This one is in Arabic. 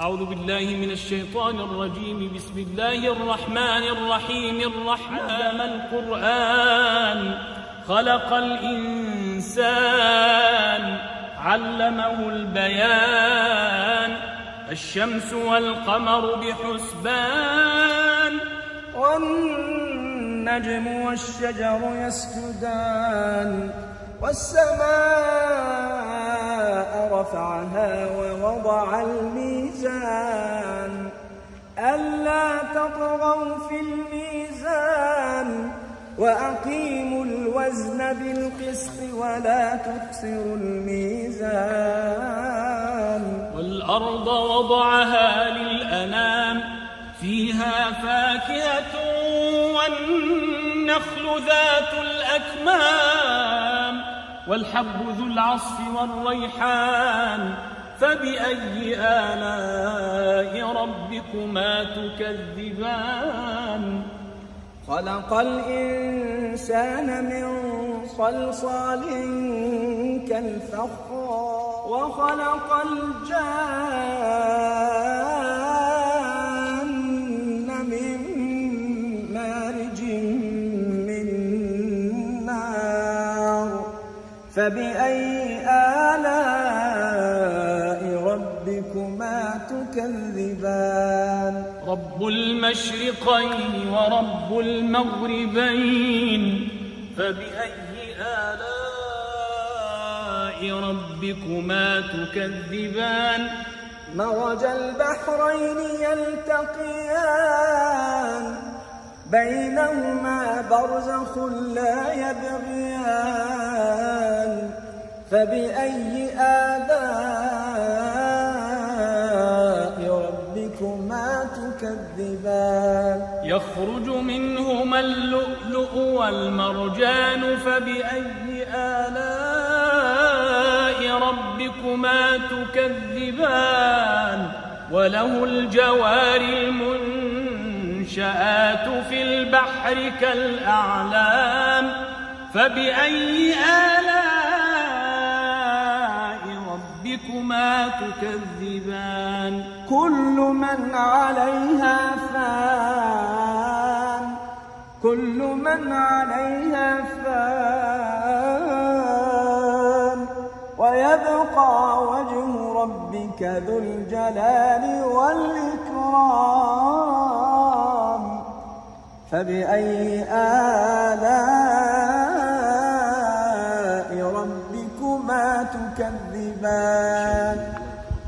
أعوذ بالله من الشيطان الرجيم. بسم الله الرحمن الرحيم. الرحمن القرآن. خلق الإنسان. علمه البيان. الشمس والقمر بحسبان. والنجم والشجر يسجدان. والسماء رفعها ووضع الميزان. ألا تطغوا في الميزان وأقيموا الوزن بالقسط ولا تكسروا الميزان. والأرض وضعها للأنام فيها فاكهة والنخل ذات الأكمام. والحب ذو العصف والريحان فبأي آلاء ربكما تكذبان؟ خلق الإنسان من صلصال كالفخار وخلق الجان فبأي آلاء ربكما تكذبان؟ رب المشرقين ورب المغربين. فبأي آلاء ربكما تكذبان؟ مرج البحرين يلتقيان. بينهما برزخ لا يبغيان. فبأي آلاء ربكما تكذبان؟ يخرج منهما اللؤلؤ والمرجان فبأي آلاء ربكما تكذبان؟ وله الجوار المنشآت في البحر كالأعلام فبأي آلاء تكذبان. كل من عليها فان. كل من عليها فان. ويبقى وجه ربك ذو الجلال والإكرام. فبأي آلاء ربكما تكذبان؟